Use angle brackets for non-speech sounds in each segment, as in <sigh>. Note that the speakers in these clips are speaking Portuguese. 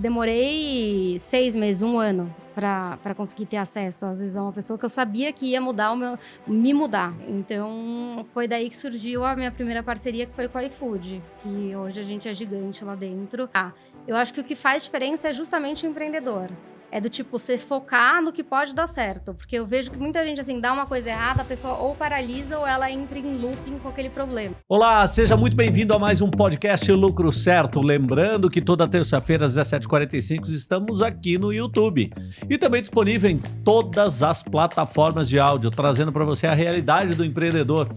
Demorei seis meses, um ano, para conseguir ter acesso, às vezes, a uma pessoa que eu sabia que ia mudar o meu, me mudar. Então, foi daí que surgiu a minha primeira parceria, que foi com a iFood, que hoje a gente é gigante lá dentro. Ah, eu acho que o que faz diferença é justamente o empreendedor. É do tipo, você focar no que pode dar certo. Porque eu vejo que muita gente, assim, dá uma coisa errada, a pessoa ou paralisa ou ela entra em looping com aquele problema. Olá, seja muito bem-vindo a mais um podcast Lucro Certo. Lembrando que toda terça-feira às 17h45 estamos aqui no YouTube. E também disponível em todas as plataformas de áudio, trazendo para você a realidade do empreendedor.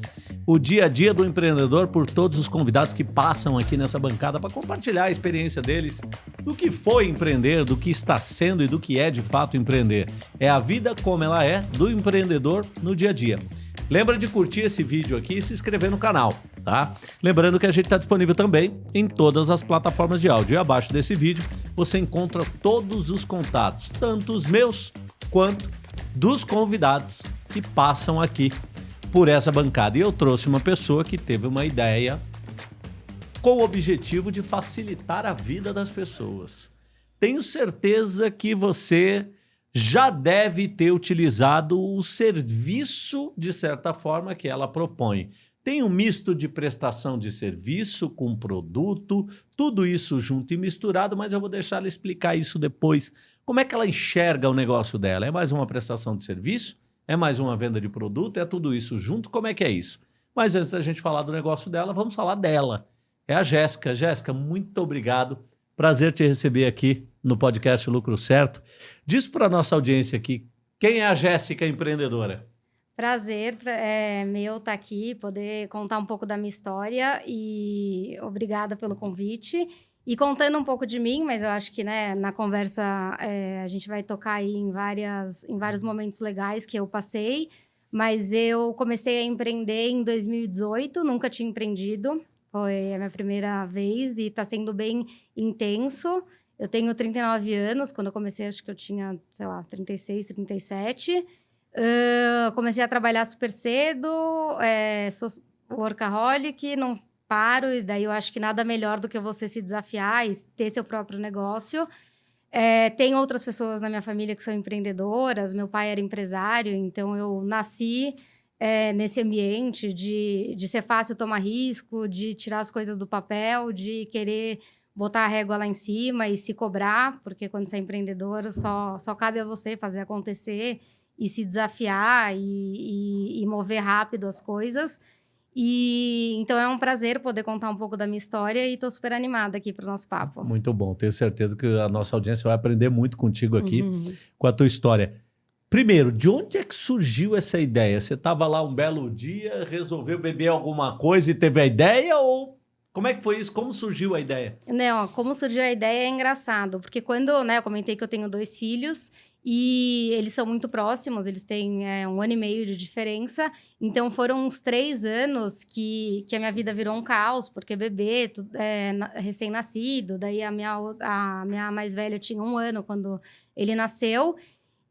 O dia a dia do empreendedor por todos os convidados que passam aqui nessa bancada para compartilhar a experiência deles, do que foi empreender, do que está sendo e do que é de fato empreender. É a vida como ela é do empreendedor no dia a dia. Lembra de curtir esse vídeo aqui e se inscrever no canal, tá? Lembrando que a gente está disponível também em todas as plataformas de áudio. E abaixo desse vídeo você encontra todos os contatos, tanto os meus quanto dos convidados que passam aqui por essa bancada. E eu trouxe uma pessoa que teve uma ideia com o objetivo de facilitar a vida das pessoas tenho certeza que você já deve ter utilizado o serviço, de certa forma, que ela propõe. Tem um misto de prestação de serviço com produto, tudo isso junto e misturado, mas eu vou deixar ela explicar isso depois. Como é que ela enxerga o negócio dela? É mais uma prestação de serviço? É mais uma venda de produto? É tudo isso junto? Como é que é isso? Mas antes da gente falar do negócio dela, vamos falar dela. É a Jéssica. Jéssica, muito obrigado Prazer te receber aqui no podcast Lucro Certo. Diz para a nossa audiência aqui, quem é a Jéssica empreendedora? Prazer é meu estar tá aqui, poder contar um pouco da minha história e obrigada pelo convite. E contando um pouco de mim, mas eu acho que né, na conversa é, a gente vai tocar aí em, várias, em vários momentos legais que eu passei. Mas eu comecei a empreender em 2018, nunca tinha empreendido. Foi a minha primeira vez e está sendo bem intenso. Eu tenho 39 anos, quando eu comecei acho que eu tinha, sei lá, 36, 37. Uh, comecei a trabalhar super cedo, é, sou workaholic, não paro, e daí eu acho que nada melhor do que você se desafiar e ter seu próprio negócio. É, tem outras pessoas na minha família que são empreendedoras, meu pai era empresário, então eu nasci é, nesse ambiente de, de ser fácil tomar risco, de tirar as coisas do papel, de querer botar a régua lá em cima e se cobrar, porque quando você é empreendedor só, só cabe a você fazer acontecer e se desafiar e, e, e mover rápido as coisas. E então é um prazer poder contar um pouco da minha história e estou super animada aqui para o nosso papo. Muito bom, tenho certeza que a nossa audiência vai aprender muito contigo aqui uhum. com a tua história. Primeiro, de onde é que surgiu essa ideia? Você estava lá um belo dia, resolveu beber alguma coisa e teve a ideia ou como é que foi isso? Como surgiu a ideia? Não, como surgiu a ideia é engraçado, porque quando, né, eu comentei que eu tenho dois filhos e eles são muito próximos, eles têm é, um ano e meio de diferença, então foram uns três anos que, que a minha vida virou um caos, porque bebê, é, recém-nascido, daí a minha, a minha mais velha tinha um ano quando ele nasceu,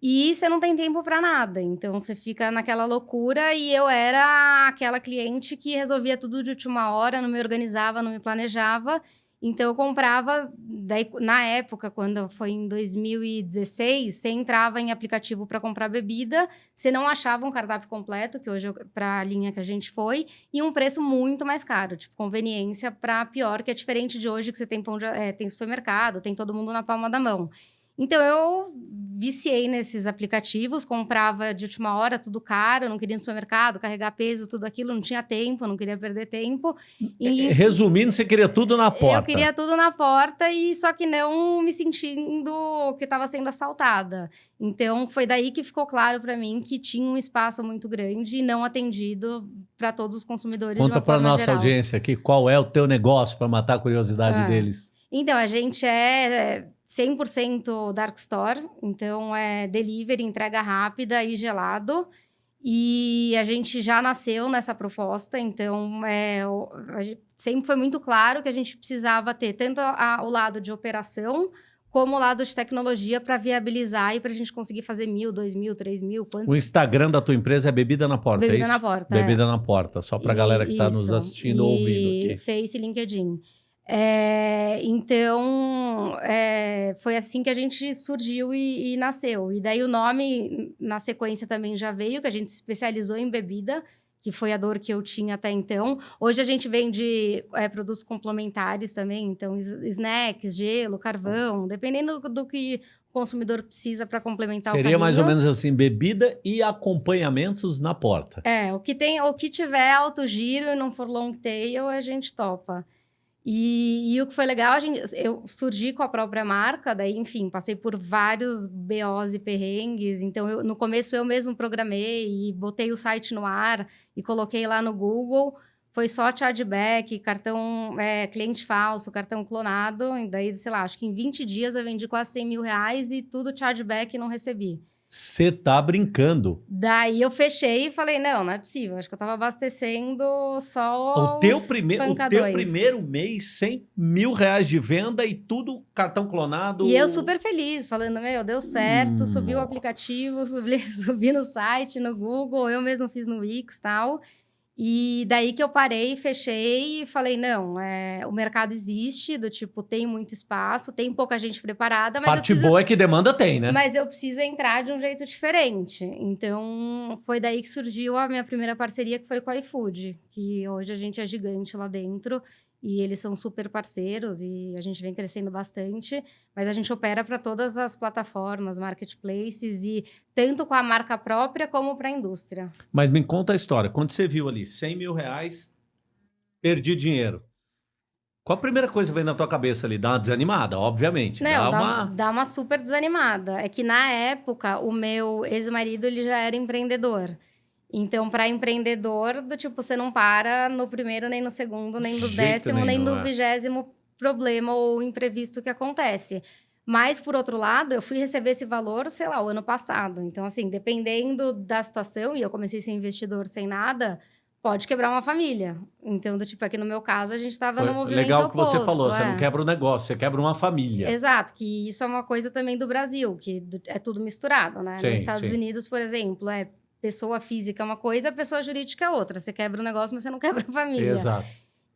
e você não tem tempo para nada. Então você fica naquela loucura e eu era aquela cliente que resolvia tudo de última hora, não me organizava, não me planejava. Então eu comprava, daí, na época, quando foi em 2016, você entrava em aplicativo para comprar bebida, você não achava um cardápio completo, que hoje para a linha que a gente foi, e um preço muito mais caro, tipo conveniência para pior, que é diferente de hoje que você tem de, é, tem supermercado, tem todo mundo na palma da mão. Então eu viciei nesses aplicativos, comprava de última hora tudo caro, não queria ir no supermercado, carregar peso, tudo aquilo, não tinha tempo, não queria perder tempo. E, Resumindo, você queria tudo na porta. Eu queria tudo na porta e só que não me sentindo que estava sendo assaltada. Então foi daí que ficou claro para mim que tinha um espaço muito grande e não atendido para todos os consumidores. Conta para nossa geral. audiência aqui qual é o teu negócio para matar a curiosidade ah. deles. Então a gente é 100% dark store, então é delivery, entrega rápida e gelado. E a gente já nasceu nessa proposta, então é, sempre foi muito claro que a gente precisava ter tanto a, o lado de operação como o lado de tecnologia para viabilizar e para a gente conseguir fazer mil, dois mil, três mil. Quantos... O Instagram da tua empresa é Bebida na Porta, é Bebida é na Porta. Bebida é. na Porta, só para a galera que está nos assistindo ou ouvindo aqui. Face e LinkedIn. É, então, é, foi assim que a gente surgiu e, e, nasceu. E daí o nome, na sequência, também já veio, que a gente se especializou em bebida, que foi a dor que eu tinha até então. Hoje a gente vende é, produtos complementares também, então snacks, gelo, carvão, dependendo do, que o consumidor precisa para complementar Seria o Seria mais ou menos assim, bebida e acompanhamentos na porta. É, o que tem, o que tiver alto giro e não for long tail, a gente topa. E, e, o que foi legal, a gente, eu surgi com a própria marca, daí, enfim, passei por vários BOs e perrengues. Então, eu, no começo eu mesmo programei e botei o site no ar e coloquei lá no Google. Foi só chargeback, cartão é, cliente falso, cartão clonado. E daí, sei lá, acho que em 20 dias eu vendi quase 100 mil reais e tudo chargeback não recebi. Você tá brincando. Daí eu fechei e falei, não, não é possível. Acho que eu tava abastecendo só o teu, prime o teu primeiro mês, 100 mil reais de venda e tudo cartão clonado. E eu super feliz, falando, meu, deu certo, hum. subi o aplicativo, <laughs> subi, subi no site, no Google, eu mesmo fiz no Wix e tal. E daí que eu parei, fechei e falei, não, é, o mercado existe, do tipo, tem muito espaço, tem pouca gente preparada, mas Parte preciso, boa é que demanda tem, né? Mas eu preciso entrar de um jeito diferente. Então, foi daí que surgiu a minha primeira parceria, que foi com a iFood, que hoje a gente é gigante lá dentro. E eles são super parceiros e a gente vem crescendo bastante, mas a gente opera para todas as plataformas, marketplaces e tanto com a marca própria como para a indústria. Mas me conta a história. Quando você viu ali 100 mil reais, perdi dinheiro. Qual a primeira coisa que vem na tua cabeça ali? Dá uma desanimada, obviamente. Não, dá, dá, uma... dá uma super desanimada. É que na época, o meu ex-marido ele já era empreendedor. Então, para empreendedor, do tipo, você não para no primeiro, nem no segundo, nem no décimo, nem no é. vigésimo problema ou imprevisto que acontece. Mas, por outro lado, eu fui receber esse valor, sei lá, o ano passado. Então, assim, dependendo da situação, e eu comecei a ser investidor sem nada, pode quebrar uma família. Então, do tipo, aqui no meu caso, a gente estava no movimento Legal oposto, que você falou, é. você não quebra o um negócio, você quebra uma família. Exato, que isso é uma coisa também do Brasil, que é tudo misturado, né? Sim, Nos Estados sim. Unidos, por exemplo, é pessoa física é uma coisa, pessoa jurídica é outra. Você quebra o negócio, mas você não <laughs> quebra a família. Exato.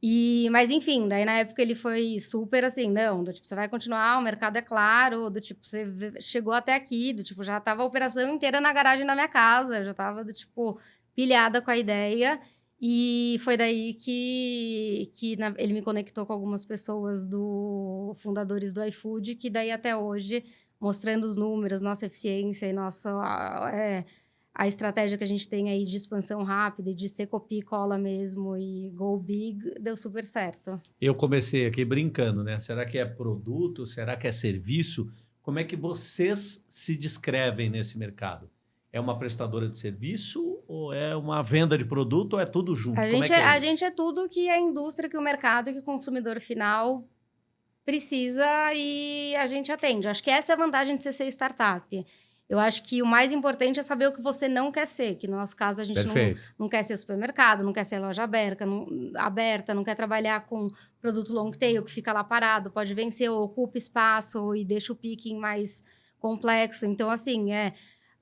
E, mas enfim, daí na época ele foi super assim, não, do tipo, você vai continuar, o mercado é claro, do tipo, você chegou até aqui, do tipo, já tava a operação inteira na garagem da minha casa, já tava do tipo, pilhada com a ideia. E foi daí que, que na, ele me conectou com algumas pessoas do fundadores do iFood, que daí até hoje, mostrando os números, nossa eficiência e nossa é, a estratégia que a gente tem aí de expansão rápida e de ser copia e cola mesmo e go big deu super certo. Eu comecei aqui brincando, né? Será que é produto? Será que é serviço? Como é que vocês se descrevem nesse mercado? É uma prestadora de serviço ou é uma venda de produto ou é tudo junto? A, gente é, é, a gente é tudo que a indústria, que o mercado que o consumidor final precisa e a gente atende. Acho que essa é a vantagem de você ser startup. Eu acho que o mais importante é saber o que você não quer ser, que no nosso caso a gente não, não, quer ser supermercado, não quer ser loja aberta não, aberta, não quer trabalhar com produto long tail que fica lá parado, pode vencer ou ocupa espaço e deixa o picking mais complexo. Então, assim, é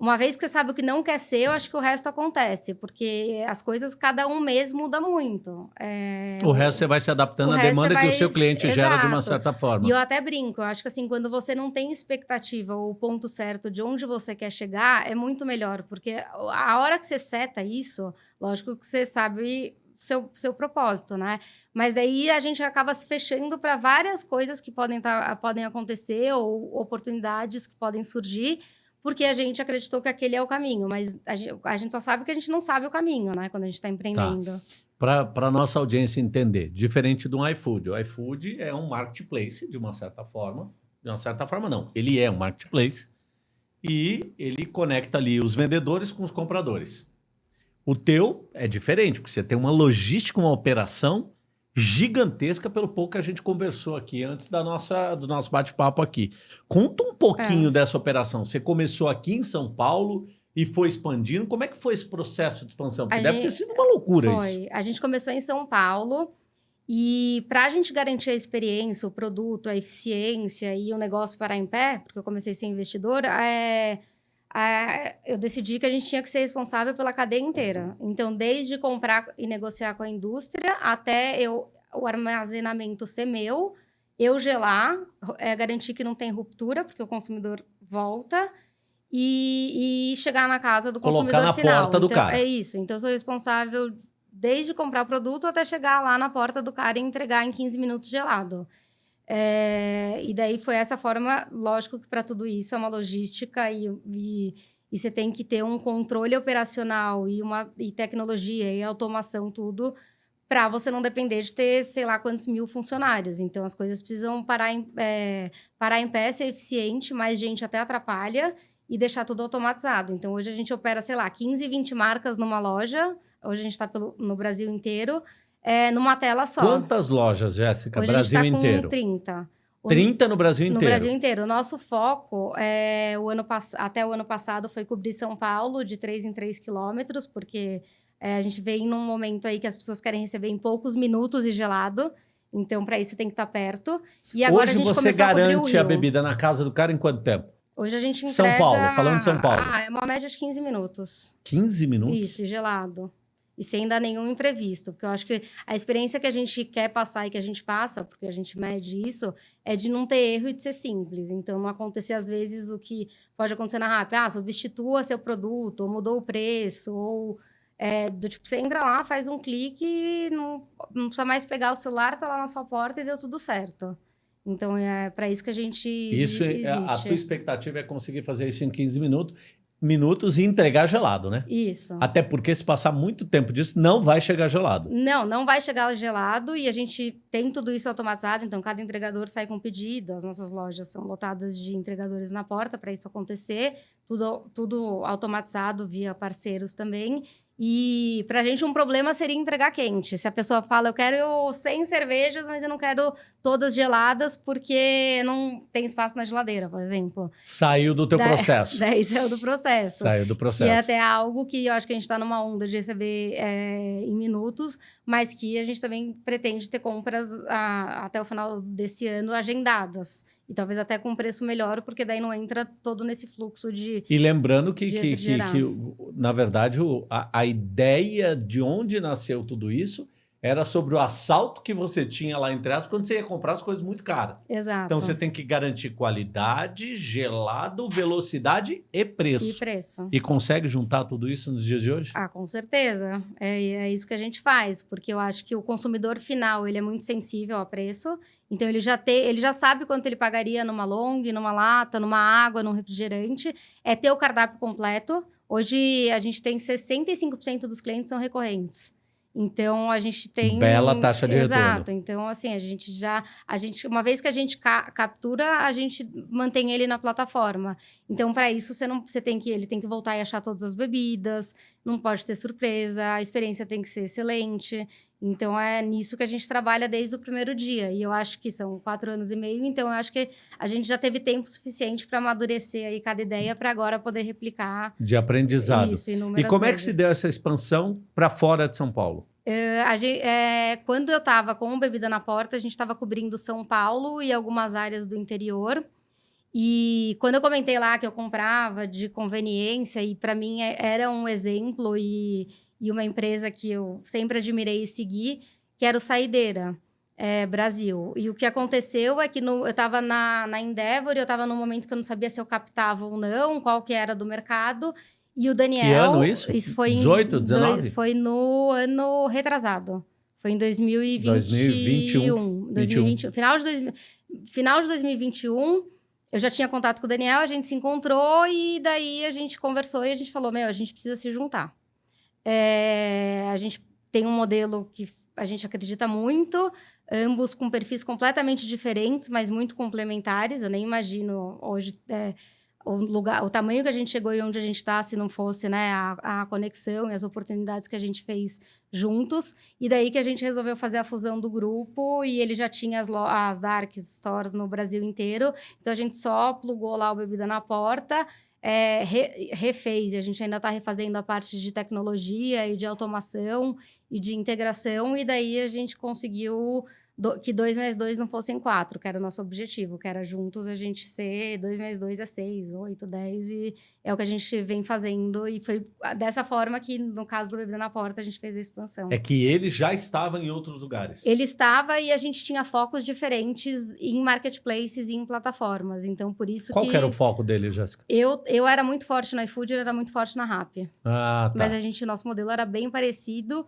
uma vez que você sabe o que não quer ser, eu acho que o resto acontece, porque as coisas, cada um mês muda muito. É... O resto você vai se adaptando à demanda vai... que o seu cliente Exato. gera de uma certa forma. E eu até brinco, eu acho que assim, quando você não tem expectativa ou o ponto certo de onde você quer chegar, é muito melhor, porque a hora que você seta isso, lógico que você sabe seu, seu propósito, né? Mas daí a gente acaba se fechando para várias coisas que podem, tá, podem acontecer ou oportunidades que podem surgir porque a gente acreditou que aquele é o caminho, mas a gente, só sabe que a gente não sabe o caminho, né? Quando a gente está empreendendo. Tá. Para a nossa audiência entender, diferente do iFood. O iFood é um marketplace, de uma certa forma. De uma certa forma, não. Ele é um marketplace e ele conecta ali os vendedores com os compradores. O teu é diferente, porque você tem uma logística, uma operação gigantesca pelo pouco que a gente conversou aqui antes da nossa, do nosso bate-papo aqui. Conta um pouquinho é. dessa operação. Você começou aqui em São Paulo e foi expandindo. Como é que foi esse processo de expansão? Porque a deve gente... ter sido uma loucura foi. isso. A gente começou em São Paulo e para a gente garantir a experiência, o produto, a eficiência e o negócio parar em pé, porque eu comecei a ser investidora, é eu decidi que a gente tinha que ser responsável pela cadeia inteira. Então, desde comprar e negociar com a indústria até eu o armazenamento ser meu, eu gelar, é, garantir que não tem ruptura, porque o consumidor volta, e, e chegar na casa do Colocar consumidor na final. porta do então, cara. É isso. Então, eu sou responsável desde comprar o produto até chegar lá na porta do cara e entregar em 15 minutos gelado. É, e daí foi essa forma, lógico que para tudo isso é uma logística e, e, e, você tem que ter um controle operacional e, uma, e tecnologia e automação, tudo, para você não depender de ter, sei lá, quantos mil funcionários. Então, as coisas precisam parar em, é, parar em pé, ser eficiente, mais gente até atrapalha e deixar tudo automatizado. Então, hoje a gente opera, sei lá, 15, 20 marcas numa loja. Hoje a gente está no Brasil inteiro, é, numa tela só. Quantas lojas, Jéssica? Hoje Brasil a gente tá inteiro? Com 30. O, 30 no Brasil inteiro? No Brasil inteiro. O nosso foco, é, o ano até o ano passado, foi cobrir São Paulo de 3 em 3 quilômetros, porque é, a gente vem num momento aí que as pessoas querem receber em poucos minutos e gelado. Então, para isso, tem que estar tá perto. E agora Hoje a gente você garante a, a bebida na casa do cara em quanto tempo? Hoje a gente entrega... São Paulo, falando de São Paulo. Ah, é uma média de 15 minutos. 15 minutos? Isso, gelado. E sem dar nenhum imprevisto. Porque eu acho que a experiência que a gente quer passar e que a gente passa, porque a gente mede isso, é de não ter erro e de ser simples. Então, não acontecer, às vezes, o que pode acontecer na RAP. Ah, substitua seu produto, ou mudou o preço, ou... É, do tipo, você entra lá, faz um clique não, não precisa mais pegar o celular, tá lá na sua porta e deu tudo certo. Então, é para isso que a gente isso, existe. A tua expectativa é conseguir fazer isso em 15 minutos minutos e entregar gelado, né? Isso. Até porque se passar muito tempo disso, não vai chegar gelado. Não, não vai chegar gelado e a gente tem tudo isso automatizado, então cada entregador sai com pedido, as nossas lojas são lotadas de entregadores na porta para isso acontecer, tudo, tudo automatizado via parceiros também. E para a gente um problema seria entregar quente. Se a pessoa fala, eu quero 100 cervejas, mas eu não quero todas geladas porque não tem espaço na geladeira, por exemplo. Saiu do teu da, processo. <laughs> Daí saiu do processo. Saiu do processo. E é até algo que eu acho que a gente está numa onda de receber é, em minutos, mas que a gente também pretende ter compras a, até o final desse ano agendadas. E talvez até com preço melhor, porque daí não entra todo nesse fluxo de. E lembrando que, que, que, que, na verdade, a, a ideia de onde nasceu tudo isso era sobre o assalto que você tinha lá em trás quando você ia comprar as coisas muito caras. Exato. Então você tem que garantir qualidade, gelado, velocidade e preço. E preço. E consegue juntar tudo isso nos dias de hoje? Ah, com certeza. É, é isso que a gente faz, porque eu acho que o consumidor final ele é muito sensível a preço. Então ele já tem, ele já sabe quanto ele pagaria numa long, numa lata, numa água, num refrigerante. É ter o cardápio completo. Hoje a gente tem 65% dos clientes são recorrentes. Então a gente tem bela taxa de Exato. retorno. Exato. Então assim, a gente já a gente uma vez que a gente ca captura, a gente mantém ele na plataforma. Então para isso você não você tem que ele tem que voltar e achar todas as bebidas, não pode ter surpresa, a experiência tem que ser excelente. Então é nisso que a gente trabalha desde o primeiro dia. E eu acho que são quatro anos e meio, então eu acho que a gente já teve tempo suficiente para amadurecer aí cada ideia para agora poder replicar. De aprendizado. Isso, e como vezes. é que se deu essa expansão para fora de São Paulo? Uh, gente, é, quando eu estava com o Bebida na Porta, a gente estava cobrindo São Paulo e algumas áreas do interior. E quando eu comentei lá que eu comprava de conveniência, e para mim é, era um exemplo e, e uma empresa que eu sempre admirei e segui, que era o Saideira. É, Brasil. E o que aconteceu é que no, eu estava na, na Endeavor e eu estava num momento que eu não sabia se eu captava ou não, qual que era do mercado. E o Daniel. Que ano isso? Isso foi 18, em, 19? Dois, foi no ano retrasado. Foi em 2021. 2021. 2021. Final, de dois, final de 2021. Eu já tinha contato com o Daniel, a gente se encontrou e daí a gente conversou e a gente falou: Meu, a gente precisa se juntar. É, a gente tem um modelo que a gente acredita muito, ambos com perfis completamente diferentes, mas muito complementares. Eu nem imagino hoje é, o lugar, o tamanho que a gente chegou e onde a gente está, se não fosse né, a, a, conexão e as oportunidades que a gente fez juntos. E daí que a gente resolveu fazer a fusão do grupo e ele já tinha as, as Dark Stores no Brasil inteiro. Então a gente só plugou lá o bebida na porta. É, re, refez, e a gente ainda está refazendo a parte de tecnologia e de automação e de integração, e daí a gente conseguiu do, que 2 mais 2 não fossem 4, que era o nosso objetivo, que era juntos a gente ser 2 mais 2 é 6, 8, 10, e é o que a gente vem fazendo. E foi dessa forma que, no caso do Bebê na Porta, a gente fez a expansão. É que ele já estava em outros lugares. Ele estava e a gente tinha focos diferentes em marketplaces e em plataformas. Então, por isso Qual que... que era o foco dele, Jéssica? Eu, eu era muito forte no iFood, ele era muito forte na Rappi. Ah, tá. Mas a gente, nosso modelo era bem parecido.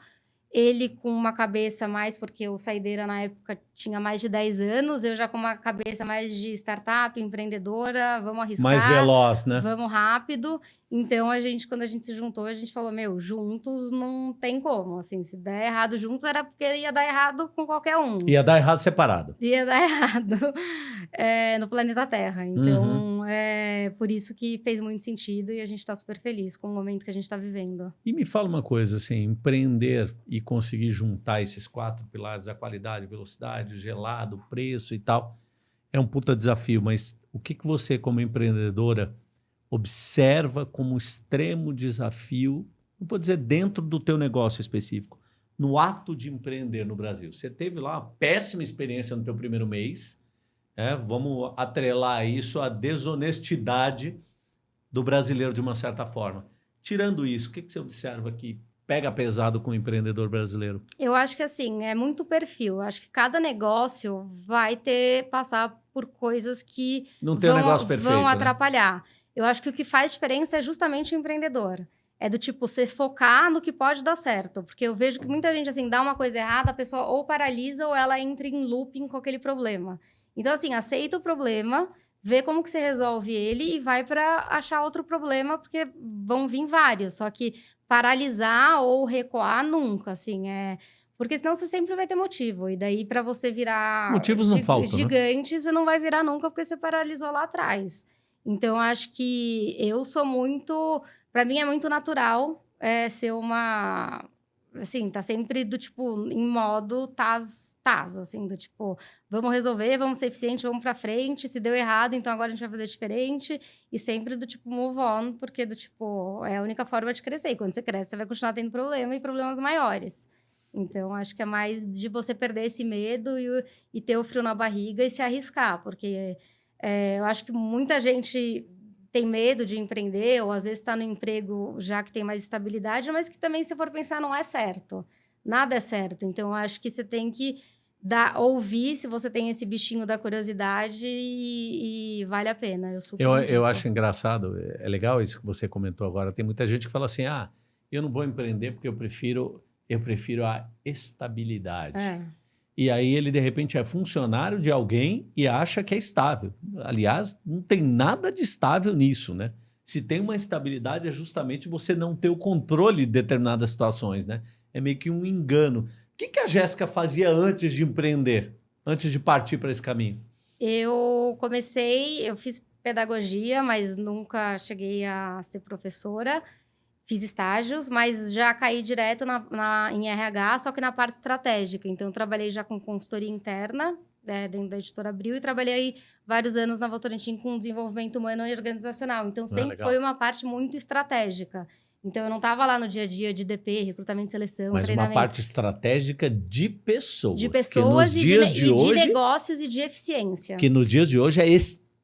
Ele com uma cabeça mais, porque o Saideira na época tinha mais de 10 anos, eu já com uma cabeça mais de startup, empreendedora, vamos arriscar. Mais veloz, né? Vamos rápido. Então a gente, quando a gente se juntou, a gente falou: meu, juntos não tem como. Assim, se der errado juntos, era porque ia dar errado com qualquer um. Ia dar errado separado. Ia dar <laughs> errado é, no planeta Terra. Então uhum. é por isso que fez muito sentido e a gente está super feliz com o momento que a gente está vivendo. E me fala uma coisa, assim, empreender e conseguir juntar esses quatro pilares, a qualidade, velocidade, gelado, preço e tal, é um puta desafio. Mas o que, que você, como empreendedora, observa como extremo desafio, não vou dizer dentro do teu negócio específico, no ato de empreender no Brasil. Você teve lá uma péssima experiência no teu primeiro mês, é, vamos atrelar isso à desonestidade do brasileiro de uma certa forma. Tirando isso, o que, que você observa que pega pesado com o empreendedor brasileiro? Eu acho que assim, é muito perfil. Eu acho que cada negócio vai ter passar por coisas que Não tem vão, um negócio perfeito, vão né? Eu acho que o que faz diferença é justamente o empreendedor. É do tipo, você focar no que pode dar certo. Porque eu vejo que muita gente, assim, dá uma coisa errada, a pessoa ou paralisa ou ela entra em looping com aquele problema. Então, assim, aceita o problema, vê como que você resolve ele e vai para achar outro problema, porque vão vir vários. Só que paralisar ou recuar nunca, assim, é... Porque senão você sempre vai ter motivo. E daí, para você virar... Motivos não faltam? Gigante, né? você não vai virar nunca, porque você paralisou lá atrás. Então, acho que eu sou muito. Para mim, é muito natural é, ser uma. Assim, tá sempre do tipo, em modo tas, tas, assim, do tipo, vamos resolver, vamos ser eficientes, vamos pra frente. Se deu errado, então agora a gente vai fazer diferente. E sempre do tipo, move on, porque do tipo, é a única forma de crescer. E quando você cresce, você vai continuar tendo problema e problemas maiores. Então, acho que é mais de você perder esse medo e, e ter o frio na barriga e se arriscar, porque é, eu acho que muita gente tem medo de empreender, ou às vezes está no emprego já que tem mais estabilidade, mas que também, se for pensar, não é certo. Nada é certo. Então, eu acho que você tem que dar, ouvir se você tem esse bichinho da curiosidade e, e vale a pena. Eu, super eu, eu acho engraçado, é legal isso que você comentou agora. Tem muita gente que fala assim: ah, eu não vou empreender porque eu prefiro, eu prefiro a estabilidade. É. E aí ele, de repente, é funcionário de alguém e acha que é estável. Aliás, não tem nada de estável nisso, né? Se tem uma estabilidade, é justamente você não ter o controle de determinadas situações, né? É meio que um engano. O que, que a Jéssica fazia antes de empreender? Antes de partir para esse caminho? Eu comecei, eu fiz pedagogia, mas nunca cheguei a ser professora. Fiz estágios, mas já caí direto na, na, em RH, só que na parte estratégica. Então, trabalhei já com consultoria interna, né, dentro da editora Abril, e trabalhei vários anos na Votorantim com desenvolvimento humano e organizacional. Então, sempre ah, foi uma parte muito estratégica. Então, eu não estava lá no dia a dia de DP, recrutamento e seleção, Mas uma parte estratégica de pessoas. De pessoas e, de, de, e hoje, de negócios e de eficiência. Que nos dias de hoje é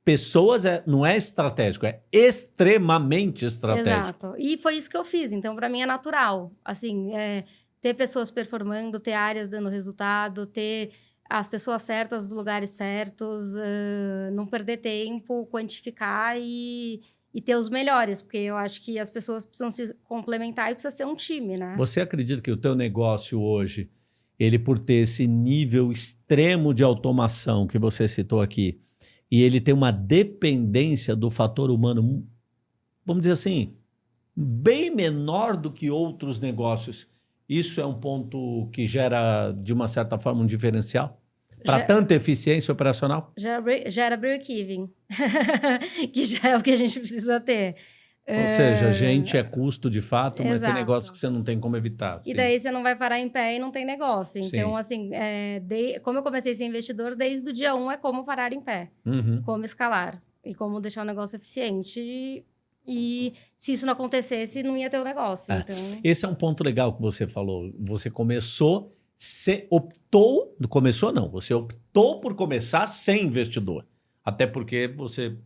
pessoas é, não é estratégico, é extremamente estratégico. Exato. E foi isso que eu fiz. Então, para mim é natural. Assim, é, ter pessoas performando, ter áreas dando resultado, ter as pessoas certas nos lugares certos, uh, não perder tempo, quantificar e, e ter os melhores, porque eu acho que as pessoas precisam se complementar e precisa ser um time, né? Você acredita que o teu negócio hoje, ele por ter esse nível extremo de automação que você citou aqui, e ele tem uma dependência do fator humano, vamos dizer assim, bem menor do que outros negócios. Isso é um ponto que gera, de uma certa forma, um diferencial? Para tanta eficiência operacional? Gera, gera break-even, <laughs> que já é o que a gente precisa ter. Ou seja, gente é custo de fato, mas Exato. tem negócio que você não tem como evitar. E sim. daí você não vai parar em pé e não tem negócio. Então, sim. assim, é, de, como eu comecei a ser investidor, desde o dia um é como parar em pé, uhum. como escalar e como deixar o negócio eficiente. E, e se isso não acontecesse, não ia ter o negócio. É. Então... Esse é um ponto legal que você falou. Você começou Você optou, começou não, você optou por começar sem investidor. Até porque você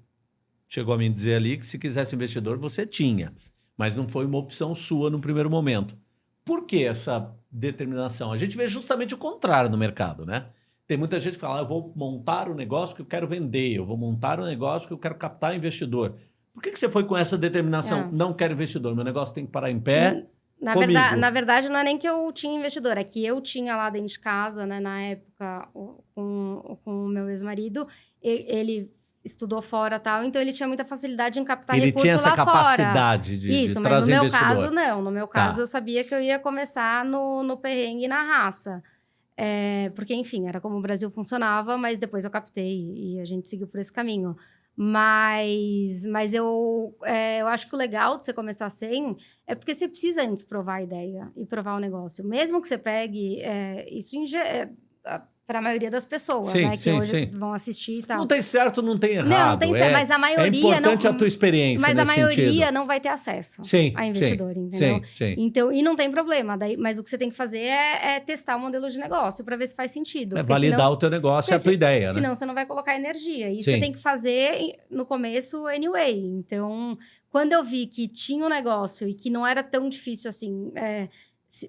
chegou a me dizer ali que se quisesse investidor, você tinha. Mas não foi uma opção sua no primeiro momento. Por que essa determinação? A gente vê justamente o contrário no mercado, né? Tem muita gente que fala, ah, eu vou montar um negócio que eu quero vender, eu vou montar um negócio que eu quero captar investidor. Por que, que você foi com essa determinação? É. Não quero investidor, meu negócio tem que parar em pé. Na verdade, na verdade, não é nem que eu tinha investidor, é que eu tinha lá dentro de casa, né, na época, com, com o meu ex-marido, ele estudou fora tal, então ele tinha muita facilidade em captar ele recursos lá fora. Ele tinha essa capacidade de, Isso, de mas no meu caso não, no meu tá. caso tá. eu sabia que eu ia começar no, no perrengue e na raça. É, porque, enfim, era como o Brasil funcionava, mas depois eu captei e a gente seguiu por esse caminho. Mas, mas eu, é, eu acho que o legal de você começar sem é porque você precisa antes provar a ideia e provar o negócio. Mesmo que você pegue, é, isso em, é, para a maioria das pessoas, sim, né? Que sim, hoje sim. vão assistir e tal. Não tem certo, não tem errado. Não, tem certo, é, mas a maioria... É importante não, a tua experiência Mas a maioria sentido. não vai ter acesso sim, a investidor, sim, entendeu? Sim, sim. Então, e não tem problema, daí, mas o que você tem que fazer é, é testar o modelo de negócio para ver se faz sentido. É validar senão, o teu negócio e a tua ideia, né? Senão você não vai colocar energia. E você tem que fazer no começo anyway. Então, quando eu vi que tinha um negócio e que não era tão difícil assim é,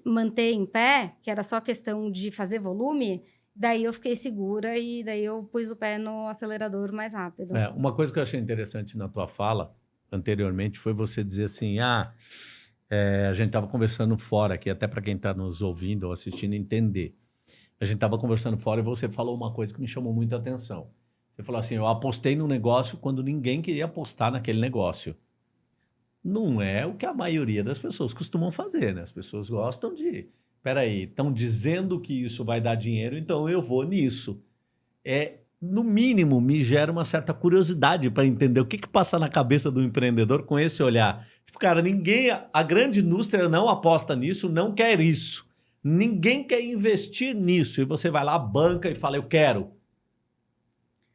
manter em pé, que era só questão de fazer volume Daí eu fiquei segura e daí eu pus o pé no acelerador mais rápido. É, uma coisa que eu achei interessante na tua fala anteriormente foi você dizer assim: ah, é, a gente estava conversando fora aqui, até para quem está nos ouvindo ou assistindo entender. A gente estava conversando fora e você falou uma coisa que me chamou muita atenção. Você falou assim: eu apostei no negócio quando ninguém queria apostar naquele negócio. Não é o que a maioria das pessoas costumam fazer, né? As pessoas gostam de peraí, estão dizendo que isso vai dar dinheiro, então eu vou nisso. É, no mínimo, me gera uma certa curiosidade para entender o que, que passa na cabeça do empreendedor com esse olhar. Tipo, cara, ninguém, a grande indústria não aposta nisso, não quer isso. Ninguém quer investir nisso. E você vai lá, banca e fala, eu quero.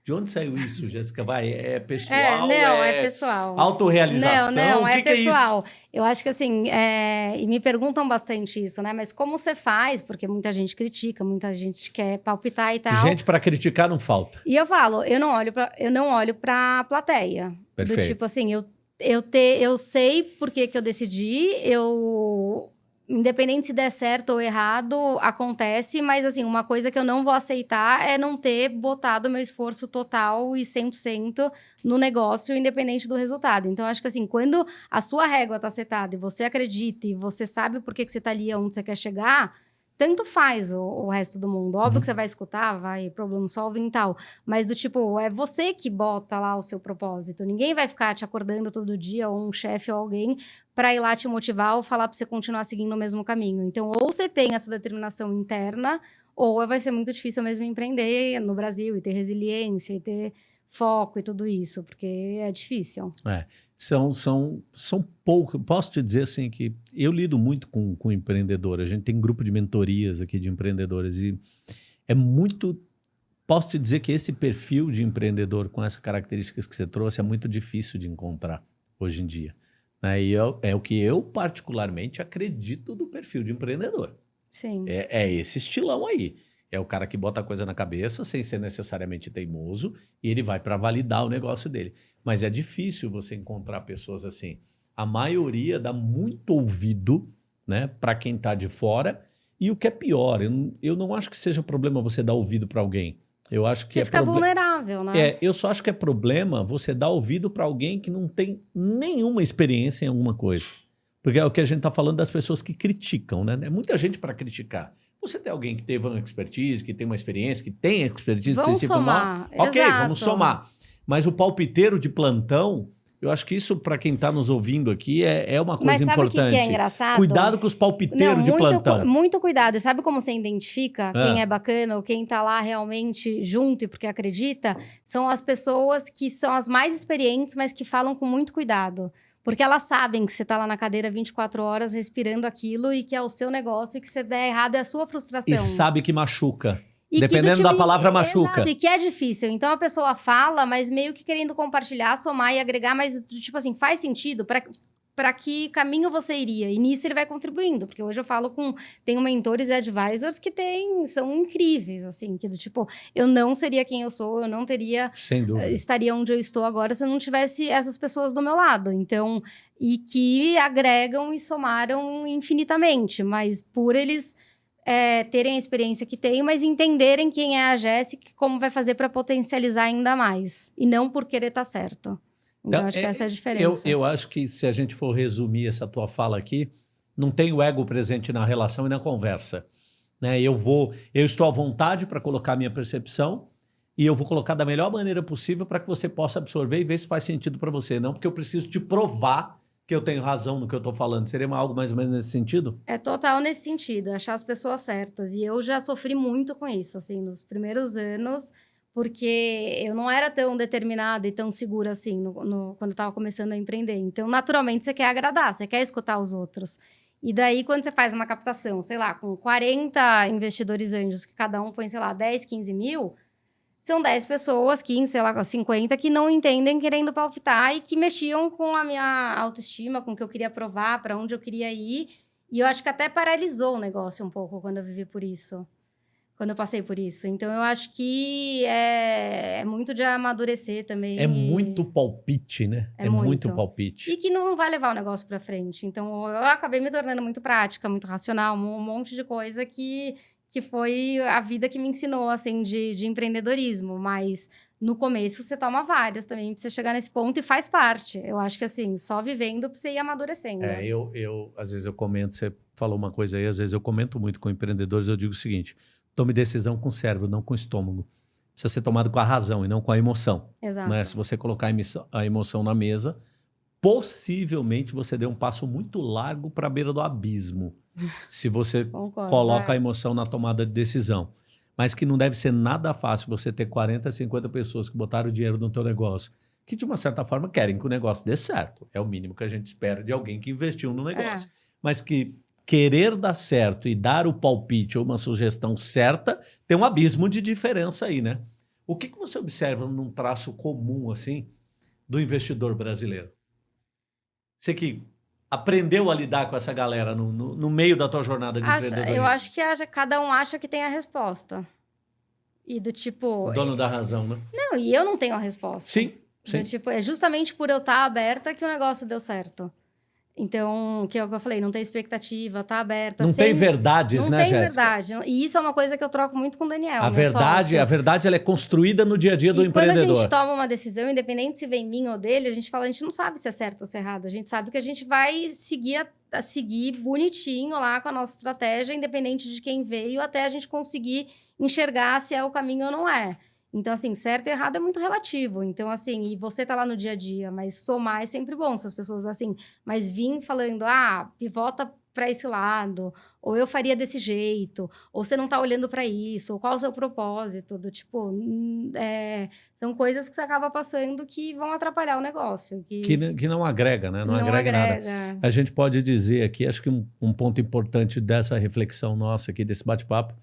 De onde saiu isso, Jéssica? Vai, é pessoal? É, não, é, é pessoal. Autorrealização? Não, não, é que pessoal. Que é Eu acho que assim, é... e me perguntam bastante isso, né? Mas como você faz? Porque muita gente critica, muita gente quer palpitar e tal. Gente para criticar não falta. E eu falo, eu não olho para, eu não olho para plateia. Perfeito. Do tipo assim, eu eu, te, eu sei por que, que eu decidi, eu independente se der certo ou errado, acontece, mas assim, uma coisa que eu não vou aceitar é não ter botado meu esforço total e 100% no negócio, independente do resultado. Então, acho que assim, quando a sua régua tá setada e você acredita e você sabe por que, que você tá ali onde você quer chegar, tanto faz o, o, resto do mundo. Óbvio que você vai escutar, vai problem solving e tal. Mas do tipo, é você que bota lá o seu propósito. Ninguém vai ficar te acordando todo dia, ou um chefe ou alguém, para ir lá te motivar ou falar para você continuar seguindo o mesmo caminho. Então, ou você tem essa determinação interna, ou vai ser muito difícil mesmo empreender no Brasil e ter resiliência e ter foco e tudo isso, porque é difícil. É, são, são, são poucos. Posso te dizer assim que eu lido muito com, com empreendedor. A gente tem grupo de mentorias aqui de empreendedores e é muito. Posso te dizer que esse perfil de empreendedor com essas características que você trouxe é muito difícil de encontrar hoje em dia. Né? E eu, é o que eu particularmente acredito do perfil de empreendedor. Sim. É, é esse estilão aí. É o cara que bota a coisa na cabeça sem ser necessariamente teimoso e ele vai para validar o negócio dele. Mas é difícil você encontrar pessoas assim. A maioria dá muito ouvido né, para quem está de fora. E o que é pior, eu, eu não acho que seja problema você dar ouvido para alguém. Eu acho que você é fica vulnerável, né? É, eu só acho que é problema você dar ouvido para alguém que não tem nenhuma experiência em alguma coisa. Porque é o que a gente está falando das pessoas que criticam, né? É muita gente para criticar. Você tem alguém que teve uma expertise, que tem uma experiência, que tem expertise vamos específica somar. Ok, Exato. vamos somar. Mas o palpiteiro de plantão, eu acho que isso, para quem está nos ouvindo aqui, é, é uma coisa Mas sabe importante. o que, que é engraçado? Cuidado com os palpiteiros Não, de muito, plantão. Muito cuidado. E sabe como você identifica Ah. quem é bacana ou quem tá lá realmente junto e porque acredita? São as pessoas que são as mais experientes, mas que falam com muito cuidado. Porque elas sabem que você tá lá na cadeira 24 horas respirando aquilo e que é o seu negócio e que se der errado é a sua frustração. E sabe que machuca. E Dependendo da palavra, machuca. Exato, e que é difícil. Então a pessoa fala, mas meio que querendo compartilhar, somar e agregar, mas tipo assim, faz sentido para para que caminho você iria. E nisso ele vai contribuindo, porque hoje eu falo com tenho mentores e advisors que tem, são incríveis assim, que do tipo, eu não seria quem eu sou, eu não teria Sem dúvida. Eh, estaria onde eu estou agora se eu não tivesse essas pessoas do meu lado. Então, e que agregam e somaram infinitamente, mas por eles é, terem a experiência que têm, mas entenderem quem é a Jéssica e como vai fazer para potencializar ainda mais. E não por querer estar tá certo. Então, acho que essa é a diferença. Eu, eu acho que se a gente for resumir essa tua fala aqui, não tem o ego presente na relação e na conversa. Né? Eu vou, eu estou à vontade para colocar minha percepção e eu vou colocar da melhor maneira possível para que você possa absorver e ver se faz sentido para você. Não porque eu preciso te provar que eu tenho razão no que eu estou falando. Seria algo mais ou menos nesse sentido? É total nesse sentido, achar as pessoas certas. E eu já sofri muito com isso, assim, nos primeiros anos porque eu não era tão determinada e tão segura assim no, no, quando eu estava começando a empreender. Então, naturalmente, você quer agradar, você quer escutar os outros. E daí, quando você faz uma captação, sei lá, com 40 investidores anjos, que cada um põe, sei lá, 10, 15 mil, são 10 pessoas, 15, sei lá, 50, que não entendem querendo palpitar e que mexiam com a minha autoestima, com o que eu queria provar, para onde eu queria ir. E eu acho que até paralisou o negócio um pouco quando eu vivi por isso quando eu passei por isso. Então eu acho que é, é muito de amadurecer também. É muito palpite, né? É, é muito. muito. palpite. E que não vai levar o negócio para frente. Então eu acabei me tornando muito prática, muito racional, um monte de coisa que que foi a vida que me ensinou, assim, de, de empreendedorismo. Mas no começo você toma várias também pra você chegar nesse ponto e faz parte. Eu acho que, assim, só vivendo pra você ir amadurecendo. É, eu, eu, às vezes eu comento, você falou uma coisa aí, às vezes eu comento muito com empreendedores, eu digo o seguinte: tome decisão com o cérebro, não com o estômago. Precisa ser tomado com a razão e não com a emoção. Exato. Né? Se você colocar a emoção na mesa, possivelmente você deu um passo muito largo para a beira do abismo. <laughs> se você Concordo, coloca é. a emoção na tomada de decisão. Mas que não deve ser nada fácil você ter 40, 50 pessoas que botaram dinheiro no teu negócio, que de uma certa forma querem que o negócio dê certo. É o mínimo que a gente espera de alguém que investiu no negócio. É. Mas que querer dar certo e dar o palpite ou uma sugestão certa, tem um abismo de diferença aí, né? O que, que você observa num traço comum, assim, do investidor brasileiro? Você que aprendeu a lidar com essa galera no, no, no meio da tua jornada de Acha, empreendedorismo? Eu acho que acha, cada um acha que tem a resposta. E do tipo... O dono da razão, né? Não, e eu não tenho a resposta. Sim, sim. Do, tipo, é justamente por eu estar aberta que o negócio deu certo. Então, que é o que eu falei, não tem expectativa, tá aberta. Não sem... tem verdades, não né, Jéssica? Não tem verdade. E isso é uma coisa que eu troco muito com o Daniel. A verdade, sócio. a verdade ela é construída no dia a dia do e empreendedor. quando a gente toma uma decisão, independente se vem mim ou dele, a gente fala, a gente não sabe se é certo ou se é errado. A gente sabe que a gente vai seguir a, a seguir bonitinho lá com a nossa estratégia, independente de quem veio, até a gente conseguir enxergar se é o caminho ou não é. Então, assim, certo e errado é muito relativo. Então, assim, e você tá lá no dia a dia, mas somar é sempre bom. Se as pessoas, assim, mas vim falando, ah, pivota para esse lado, ou eu faria desse jeito, ou você não tá olhando para isso, ou qual é o seu propósito, do tipo, hum, é, são coisas que você acaba passando que vão atrapalhar o negócio. Que, que, que não agrega, né? Não, não agrega, agrega, nada. A gente pode dizer aqui, acho que um, um ponto importante dessa reflexão nossa aqui, desse bate-papo,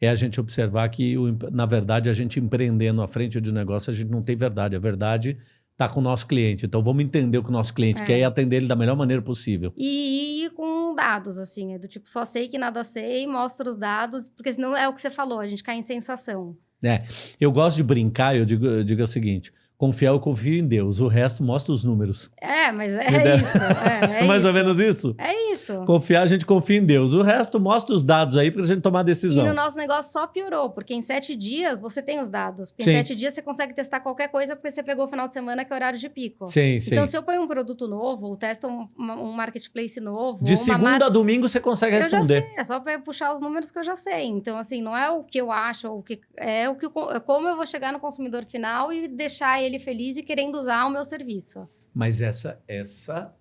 é a gente observar que, na verdade, a gente empreendendo à frente de negócio, a gente não tem verdade. A verdade está com o nosso cliente. Então, vamos entender o que o nosso cliente é. quer e atender ele da melhor maneira possível. E, e, com dados, assim, é do tipo, só sei que nada sei, mostra os dados, porque senão é o que você falou, a gente cai em sensação. É, eu gosto de brincar, eu digo, eu digo o seguinte, Confiar, eu confio em Deus. O resto mostra os números. É, mas é isso. É, é <laughs> Mais isso. ou menos isso? É isso. Confiar, a gente confia em Deus. O resto mostra os dados aí para a gente tomar decisão. E no nosso negócio só piorou, porque em sete dias você tem os dados. Porque sim. em sete dias você consegue testar qualquer coisa porque você pegou o final de semana que é horário de pico. Sim, sim. Então, se eu ponho um produto novo, ou testo um, um marketplace novo... De segunda mar... a domingo você consegue responder. Eu já sei, é só para puxar os números que eu já sei. Então, assim, não é o que eu acho, o que é o que é como eu vou chegar no consumidor final e deixar ele feliz e querendo usar o meu serviço. Mas essa essa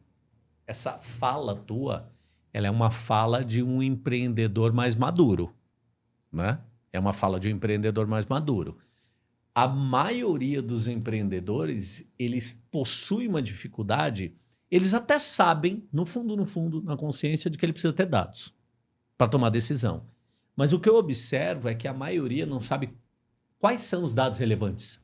essa fala tua, ela é uma fala de um empreendedor mais maduro, né? É uma fala de um empreendedor mais maduro. A maioria dos empreendedores, eles possuem uma dificuldade, eles até sabem, no fundo, no fundo, na consciência, de que ele precisa ter dados para tomar decisão. Mas o que eu observo é que a maioria não sabe quais são os dados relevantes.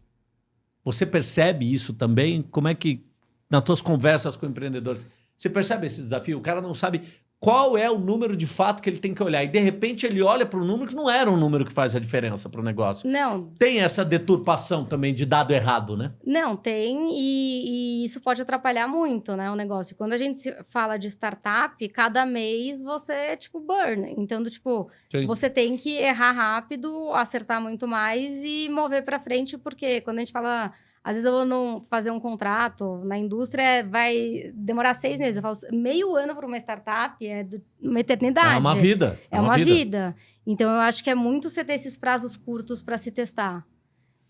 Você percebe isso também? Como é que, nas tuas conversas com empreendedores, Você percebe esse desafio? O cara não sabe qual é o número de fato que ele tem que olhar. E de repente ele olha para um número que não era um número que faz a diferença para o negócio. Não. Tem essa deturpação também de dado errado, né? Não, tem, e, e, isso pode atrapalhar muito, né, o negócio. Quando a gente fala de startup, cada mês você, tipo, burn. Então, do, tipo, Sim. você tem que errar rápido, acertar muito mais e mover para frente, porque quando a gente fala às vezes eu vou não fazer um contrato na indústria, vai demorar seis meses. Eu falo, meio ano para uma startup é uma eternidade. É uma vida. É, é uma, vida. vida. Então eu acho que é muito você ter esses prazos curtos para se testar.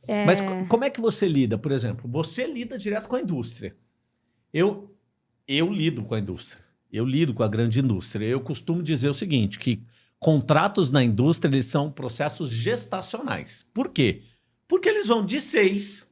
É... Mas como é que você lida, por exemplo? Você lida direto com a indústria. Eu, eu lido com a indústria. Eu lido com a grande indústria. Eu costumo dizer o seguinte, que contratos na indústria eles são processos gestacionais. Por quê? Porque eles vão de seis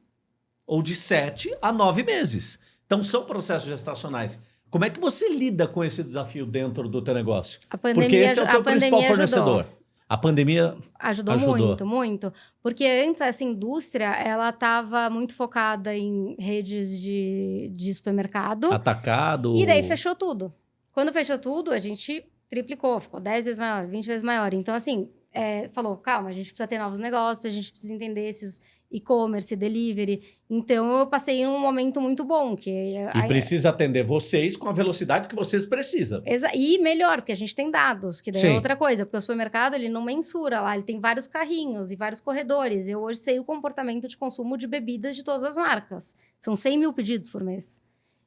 ou de sete a nove meses. Então, são processos gestacionais. Como é que você lida com esse desafio dentro do teu negócio? A pandemia, Porque esse é o teu principal fornecedor. Ajudou. A pandemia ajudou, ajudou, muito, muito. Porque antes essa indústria ela estava muito focada em redes de, de supermercado. Atacado. E daí fechou tudo. Quando fechou tudo, a gente triplicou, ficou 10 vezes maior, 20 vezes maior. Então, assim, é, falou, calma, a gente precisa ter novos negócios, a gente precisa entender esses e-commerce, delivery. Então, eu passei um momento muito bom. Que e precisa atender vocês com a velocidade que vocês precisam. E melhor, porque a gente tem dados, que daí é Sim. é outra coisa. Porque o supermercado, ele não mensura lá, ele tem vários carrinhos e vários corredores. Eu hoje sei o comportamento de consumo de bebidas de todas as marcas. São 100 mil pedidos por mês.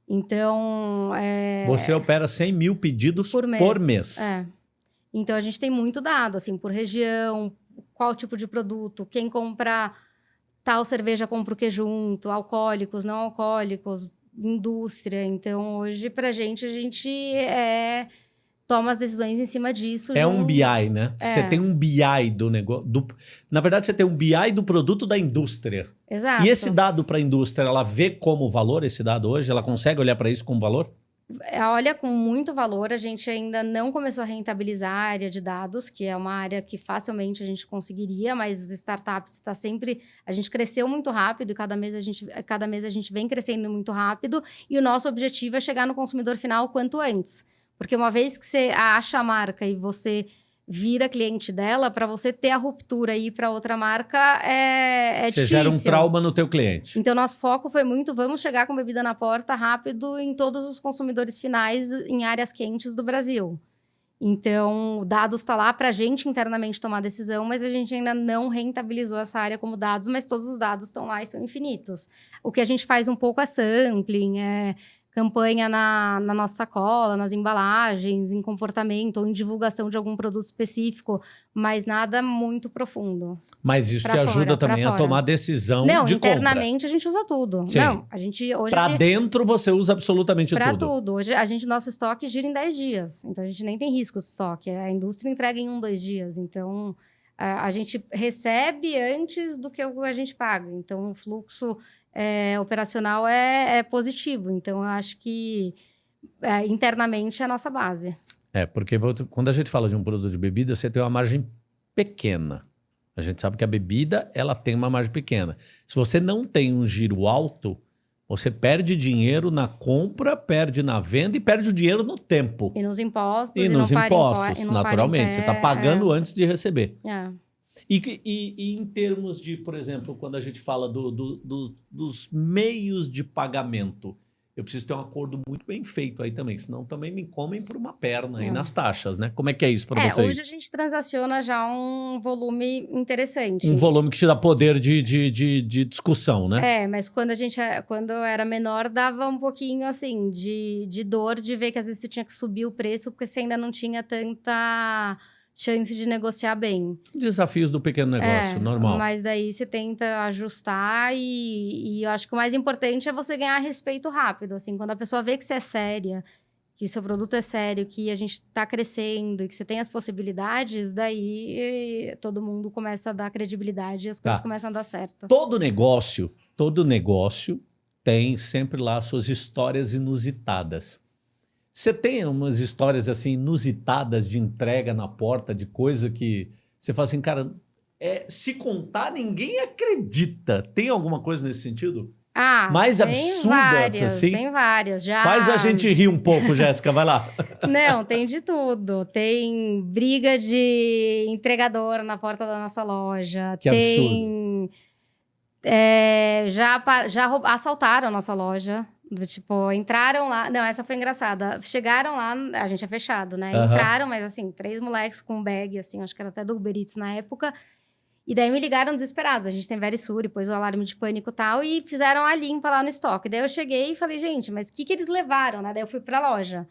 Então, é... Você opera 100 mil pedidos por mês. Por mês. É. Então, a gente tem muito dado, assim, por região, qual tipo de produto, quem compra tal cerveja compra o que junto, alcoólicos, não alcoólicos, indústria. Então, hoje, pra gente, a gente é, toma as decisões em cima disso. É um BI, né? É. Você tem um BI do negócio. Do... Na verdade, você tem um BI do produto da indústria. Exato. E esse dado para a indústria, ela vê como valor esse dado hoje? Ela consegue olhar para isso como valor? É, olha com muito valor. A gente ainda não começou a rentabilizar a área de dados, que é uma área que facilmente a gente conseguiria, mas as startups está sempre. A gente cresceu muito rápido e cada mês, a gente, cada mês a gente vem crescendo muito rápido. E o nosso objetivo é chegar no consumidor final quanto antes. Porque uma vez que você acha a marca e você vira cliente dela, para você ter a ruptura e ir para outra marca é, é você difícil. Você gera um trauma no teu cliente. Então, nosso foco foi muito, vamos chegar com bebida na porta rápido em todos os consumidores finais em áreas quentes do Brasil. Então, o dados está lá para a gente internamente tomar decisão, mas a gente ainda não rentabilizou essa área como dados, mas todos os dados estão lá e são infinitos. O que a gente faz um pouco é sampling, é campanha na, na nossa sacola, nas embalagens, em comportamento ou em divulgação de algum produto específico, mas nada muito profundo. Mas isso te fora, ajuda também a tomar decisão Não, de internamente compra. a gente usa tudo. Sim. Não, a gente hoje... Para dentro você usa absolutamente pra tudo. Para tudo. Hoje a gente, nosso estoque gira em 10 dias, então a gente nem tem risco de estoque. A indústria entrega em um, dois dias, então... A, a gente recebe antes do que a gente paga. Então, o fluxo é, operacional é, é, positivo. Então, eu acho que é, internamente é a nossa base. É, porque quando a gente fala de um produto de bebida, você tem uma margem pequena. A gente sabe que a bebida ela tem uma margem pequena. Se você não tem um giro alto, você perde dinheiro na compra, perde na venda e perde o dinheiro no tempo. E nos impostos. E, e nos impostos, naturalmente. Você está pagando é. antes de receber. É. E, e, e, em termos de, por exemplo, quando a gente fala do, do, do, dos meios de pagamento, eu preciso ter um acordo muito bem feito aí também, senão também me comem por uma perna aí é. nas taxas, né? Como é que é isso para é, vocês? Hoje a gente transaciona já um volume interessante. Um volume que te dá poder de, de, de, de discussão, né? É, mas quando a gente quando eu era menor, dava um pouquinho assim de, de dor de ver que às vezes você tinha que subir o preço porque você ainda não tinha tanta chance de negociar bem. Desafios do pequeno negócio, é, normal. Mas daí você tenta ajustar e, e eu acho que o mais importante é você ganhar respeito rápido. Assim, quando a pessoa vê que você é séria, que seu produto é sério, que a gente está crescendo e que você tem as possibilidades, daí todo mundo começa a dar credibilidade e as coisas tá. começam a dar certo. Todo negócio, todo negócio tem sempre lá suas histórias inusitadas. Você tem umas histórias assim inusitadas de entrega na porta, de coisa que você fala assim, cara, é, se contar, ninguém acredita. Tem alguma coisa nesse sentido? Ah, mais tem absurda, várias, assim? Tem várias, já. Faz a gente rir um pouco, Jéssica, vai lá. <laughs> Não, tem de tudo. Tem briga de entregador na porta da nossa loja. Que tem. É, já já assaltaram a nossa loja. Do tipo, entraram lá. Não, essa foi engraçada. Chegaram lá, a gente é fechado, né? Aham. Entraram, mas assim, três moleques com bag, assim, acho que era até do Uber Eats na época. E daí me ligaram desesperados. A gente tem Verisure, pôs o alarme de pânico e tal, e fizeram a limpa lá no estoque. Daí eu cheguei e falei, gente, mas o que, que eles levaram, né? Daí eu fui pra loja.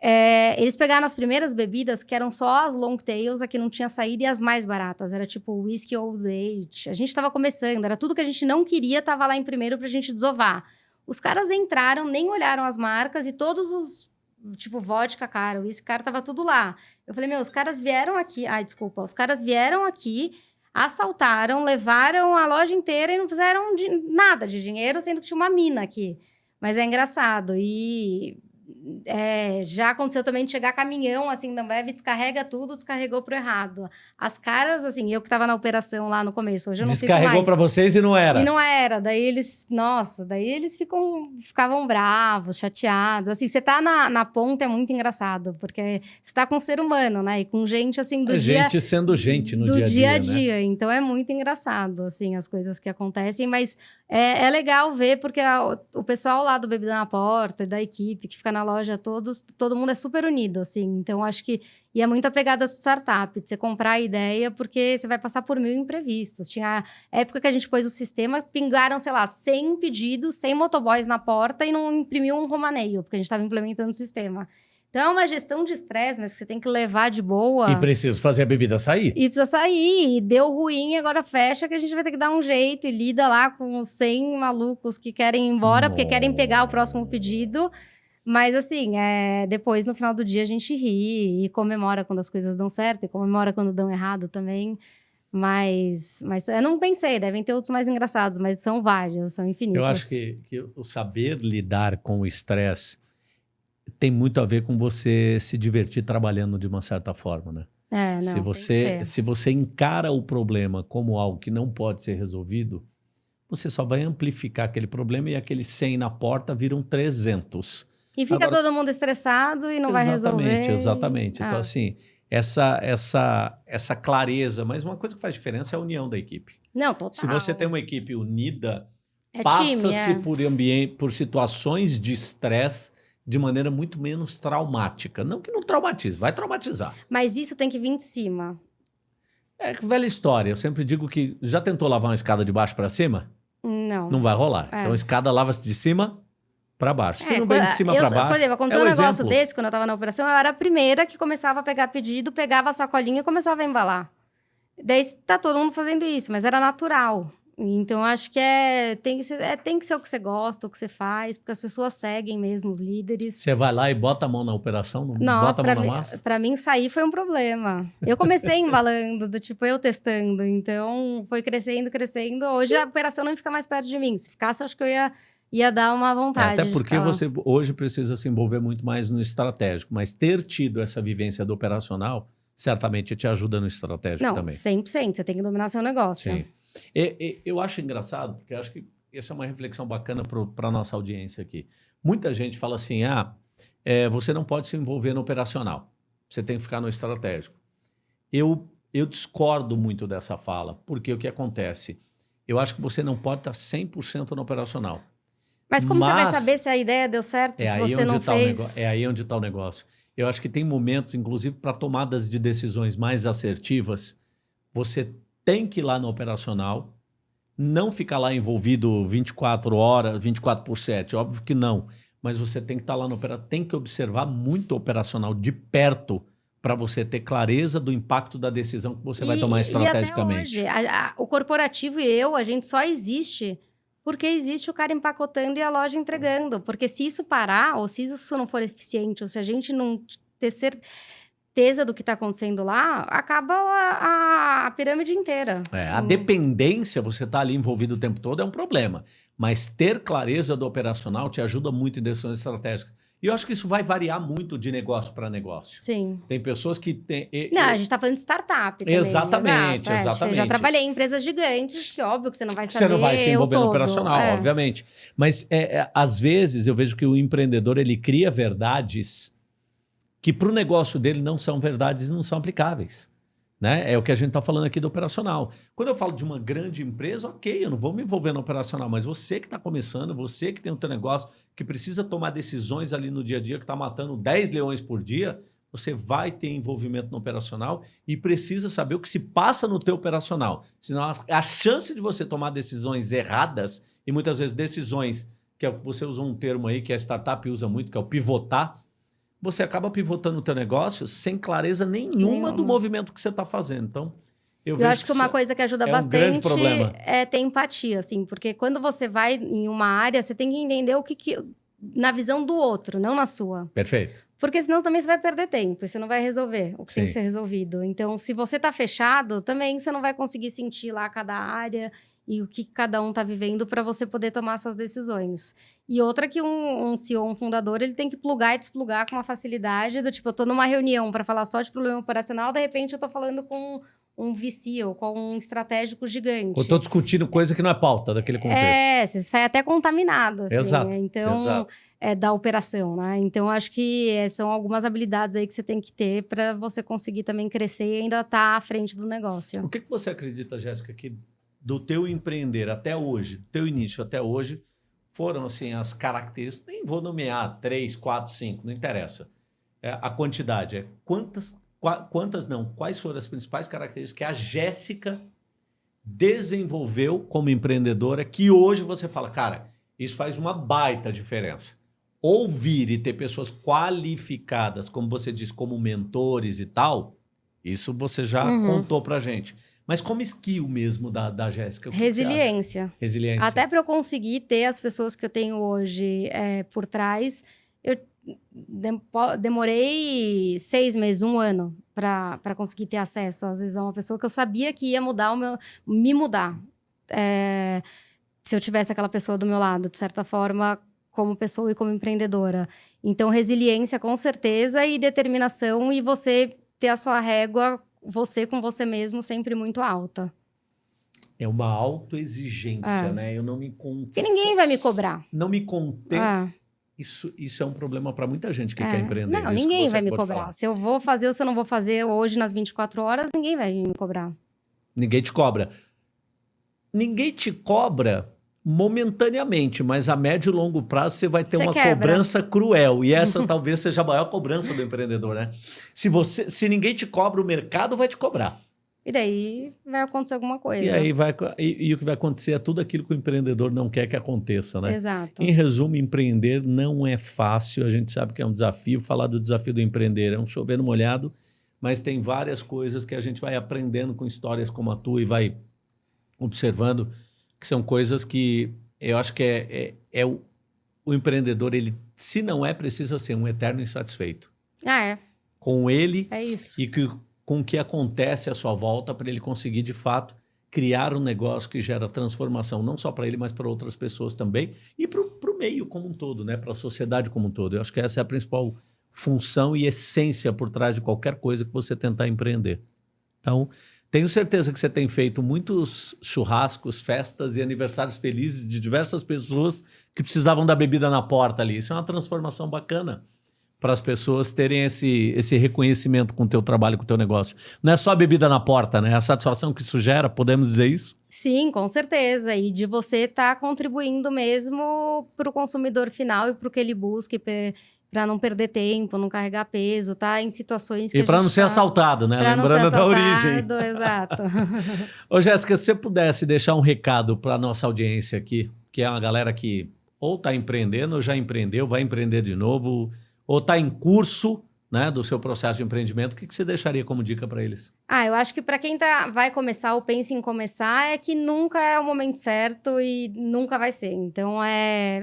É, eles pegaram as primeiras bebidas, que eram só as long tails, a que não tinha saído, e as mais baratas. Era tipo whisky old age. A gente tava começando, era tudo que a gente não queria, tava lá em primeiro pra gente desovar. Os caras entraram, nem olharam as marcas, e todos os tipo, vodka cara, whisky cara, tava tudo lá. Eu falei, meu, os caras vieram aqui. Ai, desculpa. Os caras vieram aqui, assaltaram, levaram a loja inteira e não fizeram de- nada de dinheiro, sendo que tinha uma mina aqui. Mas é engraçado. E é, já aconteceu também de chegar caminhão, assim, da Ambev, descarrega tudo, descarregou pro errado. As caras, assim, eu que tava na operação lá no começo, hoje eu não Descarregou pra vocês e não era. E não era. Daí eles, nossa, daí eles ficam, ficavam bravos, chateados. Assim, você tá na, na ponta é muito engraçado, porque você tá com um ser humano, né? E com gente, assim, do É dia gente sendo gente no do dia a dia, dia a né? dia. Então é muito engraçado, assim, as coisas que acontecem, mas é, é legal ver, porque a- o, o pessoal lá do Bebida na Porta, e da equipe que fica na loja, todos, todo mundo é super unido, assim. Então acho que. E é muito a pegada startup, de você comprar a ideia, porque você vai passar por mil imprevistos. Tinha época que a gente pôs o sistema, pingaram, sei lá, 100 pedidos, 100 motoboys na porta e não imprimiu um romaneio, porque a gente estava implementando o sistema. Então é uma gestão de estresse, mas que você tem que levar de boa. E preciso fazer a bebida sair. E precisa sair, e deu ruim, agora fecha, que a gente vai ter que dar um jeito e lida lá com os 100 malucos que querem ir embora, porque querem pegar o próximo pedido. Mas assim, é, depois no final do dia a gente ri e comemora quando as coisas dão certo e comemora quando dão errado também. Mas, mas eu não pensei, devem ter outros mais engraçados, mas são vários, são infinitos. Eu acho que, que o saber lidar com o estresse tem muito a ver com você se divertir trabalhando de uma certa forma, né? É, não, se você se você encara o problema como algo que não pode ser resolvido, você só vai amplificar aquele problema e aqueles 100 na porta viram 300. E fica Agora- todo mundo estressado e não vai resolver. Exatamente, exatamente. Então Ah. assim, essa essa essa clareza, mas uma coisa que faz diferença é a união da equipe. Não, total. Se você tem uma equipe unida, é passa-se é. por ambiente, por situações de estresse de maneira muito menos traumática. Não que não traumatize, vai traumatizar. Mas isso tem que vir de cima. É que velha história. Eu sempre digo que já tentou lavar uma escada de baixo para cima? Não. Não vai rolar. É. Então a escada lava-se de cima para baixo. É, não vem de cima para baixo. Por exemplo, aconteceu é um negócio exemplo. desse quando eu tava na operação, eu era a primeira que começava a pegar pedido, pegava a sacolinha e começava a embalar. Daí tá todo mundo fazendo isso, mas era natural. Então, acho que é tem, que ser, é tem que ser o que você gosta, o que você faz, porque as pessoas seguem mesmo os líderes. Você vai lá e bota a mão na operação, não Nossa, bota a mão na mim, massa? pra mim sair foi um problema. Eu comecei <laughs> embalando, do tipo, eu testando. Então, foi crescendo, crescendo. Hoje a operação não fica mais perto de mim. Se ficasse, eu acho que eu ia, ia dar uma É, vontade. até de porque você hoje precisa se envolver muito mais no estratégico, mas ter tido essa vivência do operacional certamente te ajuda no estratégico Não, também. 100%. Você tem que dominar seu negócio. Sim. E- e- eu acho engraçado, porque eu acho que essa é uma reflexão bacana para a nossa audiência aqui. Muita gente fala assim: ah, é, você não pode se envolver no operacional, você tem que ficar no estratégico. Eu, eu discordo muito dessa fala, porque o que acontece? Eu acho que você não pode estar 100% no operacional. Mas como você vai Mas- saber se a ideia deu certo, É se você não tá fez? é aí onde está o negócio. Eu acho que tem momentos, inclusive para tomadas de decisões mais assertivas, você tem que ir lá no operacional, não ficar lá envolvido 24 horas, 24 por 7, óbvio que não. Mas você tem que estar lá no operacional, tem que observar muito o operacional de perto para você ter clareza do impacto da decisão que você vai E- tomar E estrategicamente. até hoje, a- a- o corporativo e eu, a gente só existe porque existe o cara empacotando e a loja entregando. Porque se isso parar, ou se isso não for eficiente, ou se a gente não ter cer- certeza do que está acontecendo lá, acaba a, a, pirâmide inteira. É, a hum. dependência, você está ali envolvido o tempo todo, é um problema. Mas ter clareza do operacional te ajuda muito em decisões estratégicas. E eu acho que isso vai variar muito de negócio para negócio. Sim. Tem pessoas que têm. Não, a gente está falando de startup. Também. Exatamente, Exato, exatamente. É, já trabalhei em empresas gigantes, que óbvio que você não vai saber. Você não vai se envolver no operacional, é. obviamente. Mas é, é, às vezes eu vejo que o empreendedor ele cria verdades que para o negócio dele não são verdades e não são aplicáveis. Né? É o que a gente está falando aqui do operacional. Quando eu falo de uma grande empresa, ok, eu não vou me envolver no operacional, mas você que está começando, você que tem o teu negócio, que precisa tomar decisões ali no dia a dia, que está matando 10 leões por dia, você vai ter envolvimento no operacional e precisa saber o que se passa no teu operacional. Senão a chance de você tomar decisões erradas, e muitas vezes decisões, que é, você usou um termo aí que a startup usa muito, que é o pivotar, você acaba pivotando o teu negócio sem clareza nenhuma do movimento que você está fazendo. Então, eu, eu acho que, que uma coisa que ajuda é bastante um é ter empatia, assim, porque quando você vai em uma área, você tem que entender o que, que na visão do outro, não na sua. Perfeito. Porque senão também você vai perder tempo, você não vai resolver o que Sim. tem que ser resolvido. Então, se você está fechado, também você não vai conseguir sentir lá cada área e o que cada um está vivendo para você poder tomar suas decisões. E outra que um, um CEO, um fundador, ele tem que plugar e desplugar com uma facilidade do tipo, eu estou numa reunião para falar só de problema operacional, de repente eu estou falando com um VC ou com um estratégico gigante. Eu estou discutindo coisa que não é pauta daquele contexto. É, você sai até contaminado. Assim, exato, né? Então, exato. É, da operação, né? Então, acho que é, são algumas habilidades aí que você tem que ter para você conseguir também crescer e ainda estar tá à frente do negócio. O que, que você acredita, Jéssica, que do teu empreender até hoje, teu início até hoje, foram assim as características, nem vou nomear três, quatro, cinco, não interessa. É, a quantidade é quantas, quantas não, quais foram as principais características que a Jéssica desenvolveu como empreendedora que hoje você fala, cara, isso faz uma baita diferença. Ouvir e ter pessoas qualificadas, como você diz, como mentores e tal, isso você já uhum. contou pra gente. Mas como skill mesmo da, da Jéssica? Resiliência. Resiliência. Até para eu conseguir ter as pessoas que eu tenho hoje é, por trás, eu demorei seis meses, um ano, para conseguir ter acesso, às vezes, a uma pessoa que eu sabia que ia mudar o meu. me mudar. É, se eu tivesse aquela pessoa do meu lado, de certa forma, como pessoa e como empreendedora. Então, resiliência, com certeza, e determinação, e você ter a sua régua você com você mesmo sempre muito alta. É uma autoexigência, é. né? Eu não me conto. Porque ninguém vai me cobrar. Não me contei. É. Isso, isso é um problema para muita gente que é. quer empreender. Não, ninguém vai me cobrar. Falar. Se eu vou fazer ou se eu não vou fazer hoje nas 24 horas, ninguém vai me cobrar. Ninguém te cobra. Ninguém te cobra momentaneamente, mas a médio e longo prazo você vai ter você uma quebra. cobrança cruel. E essa <laughs> talvez seja a maior cobrança do empreendedor, né? Se, você, se ninguém te cobra, o mercado vai te cobrar. E daí vai acontecer alguma coisa. E aí vai e, e, o que vai acontecer é tudo aquilo que o empreendedor não quer que aconteça, né? Exato. Em resumo, empreender não é fácil. A gente sabe que é um desafio. Falar do desafio do empreender é um chover no molhado, mas tem várias coisas que a gente vai aprendendo com histórias como a tua e vai observando que são coisas que eu acho que é, é, é o, o, empreendedor, ele, se não é, precisa ser um eterno insatisfeito. Ah, é. Com ele é isso. e que, com o que acontece à sua volta para ele conseguir, de fato, criar um negócio que gera transformação, não só para ele, mas para outras pessoas também e para o meio como um todo, né? para a sociedade como um todo. Eu acho que essa é a principal função e essência por trás de qualquer coisa que você tentar empreender. Então, tenho certeza que você tem feito muitos churrascos, festas e aniversários felizes de diversas pessoas que precisavam da bebida na porta ali. Isso é uma transformação bacana para as pessoas terem esse, esse reconhecimento com o teu trabalho, com o teu negócio. Não é só a bebida na porta, né? É a satisfação que isso gera, podemos dizer isso? Sim, com certeza. E de você estar tá contribuindo mesmo para o consumidor final e para o que ele busca para não perder tempo, não carregar peso, tá? Em situações que E para não ser tá... assaltado, né? Pra Lembrando da origem. Exato. <laughs> Ô, Jéssica, se você pudesse deixar um recado para nossa audiência aqui, que é uma galera que ou está empreendendo, ou já empreendeu, vai empreender de novo, ou está em curso né, do seu processo de empreendimento, o que, que você deixaria como dica para eles? Ah, eu acho que para quem tá, vai começar ou pensa em começar, é que nunca é o momento certo e nunca vai ser. Então, é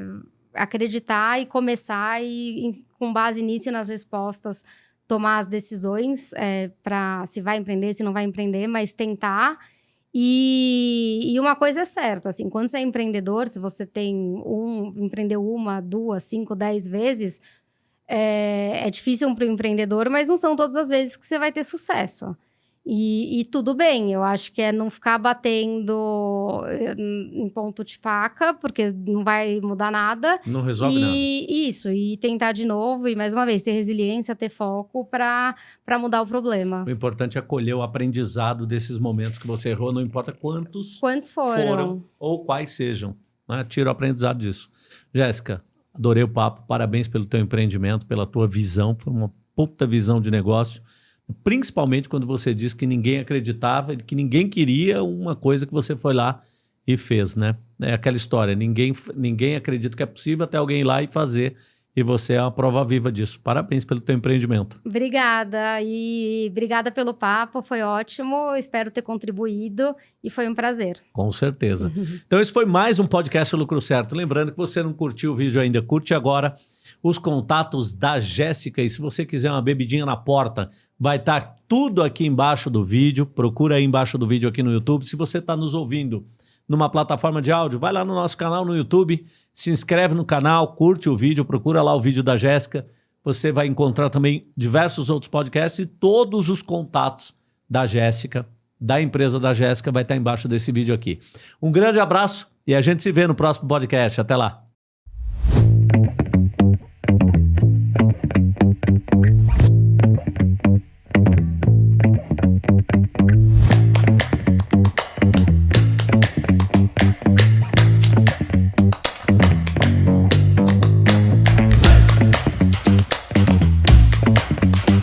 acreditar e começar e, com base nisso nas respostas tomar as decisões é, para se vai empreender, se não vai empreender, mas tentar. E, e, uma coisa é certa, assim, quando você é empreendedor, se você tem um, empreendeu uma, duas, cinco, dez vezes, é, é difícil para o empreendedor, mas não são todas as vezes que você vai ter sucesso. E, e, tudo bem, eu acho que é não ficar batendo eh, em ponto de faca, porque não vai mudar nada. Não resolve e, nada. Isso, e tentar de novo, e mais uma vez, ter resiliência, ter foco para mudar o problema. O importante é colher o aprendizado desses momentos que você errou, não importa quantos, quantos foram. foram ou quais sejam. Né? Tira o aprendizado disso. Jéssica, adorei o papo, parabéns pelo teu empreendimento, pela tua visão, foi uma puta visão de negócio Principalmente quando você diz que ninguém acreditava, que ninguém queria uma coisa que você foi lá e fez, né? É aquela história, ninguém, ninguém acredita que é possível até alguém ir lá e fazer. E você é uma prova viva disso. Parabéns pelo teu empreendimento. Obrigada. E obrigada pelo papo, foi ótimo. Espero ter contribuído e foi um prazer. Com certeza. <laughs> então, esse foi mais um podcast Lucro Certo. Lembrando que você não curtiu o vídeo ainda, curte agora os contatos da Jéssica. E se você quiser uma bebidinha na porta, Vai estar tá tudo aqui embaixo do vídeo. Procura aí embaixo do vídeo aqui no YouTube. Se você está nos ouvindo numa plataforma de áudio, vai lá no nosso canal no YouTube, se inscreve no canal, curte o vídeo, procura lá o vídeo da Jéssica. Você vai encontrar também diversos outros podcasts e todos os contatos da Jéssica, da empresa da Jéssica, vai estar tá embaixo desse vídeo aqui. Um grande abraço e a gente se vê no próximo podcast. Até lá.